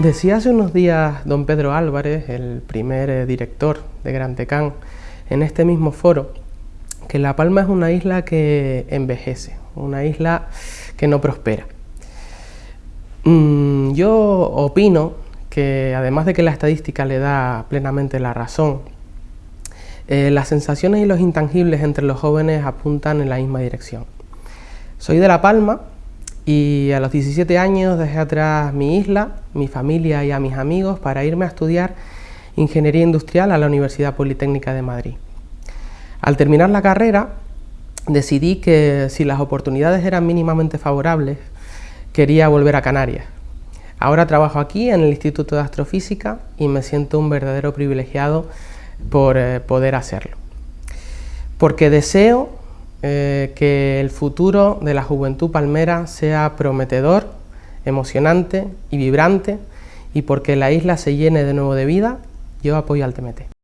Decía hace unos días don Pedro Álvarez, el primer eh, director de Gran Tecán, en este mismo foro, que La Palma es una isla que envejece, una isla que no prospera. Mm, yo opino que además de que la estadística le da plenamente la razón, eh, las sensaciones y los intangibles entre los jóvenes apuntan en la misma dirección. Soy de La Palma, y a los 17 años dejé atrás mi isla, mi familia y a mis amigos para irme a estudiar Ingeniería Industrial a la Universidad Politécnica de Madrid. Al terminar la carrera decidí que si las oportunidades eran mínimamente favorables, quería volver a Canarias. Ahora trabajo aquí en el Instituto de Astrofísica y me siento un verdadero privilegiado por eh, poder hacerlo. Porque deseo eh, que el futuro de la juventud palmera sea prometedor, emocionante y vibrante y porque la isla se llene de nuevo de vida, yo apoyo al TMT.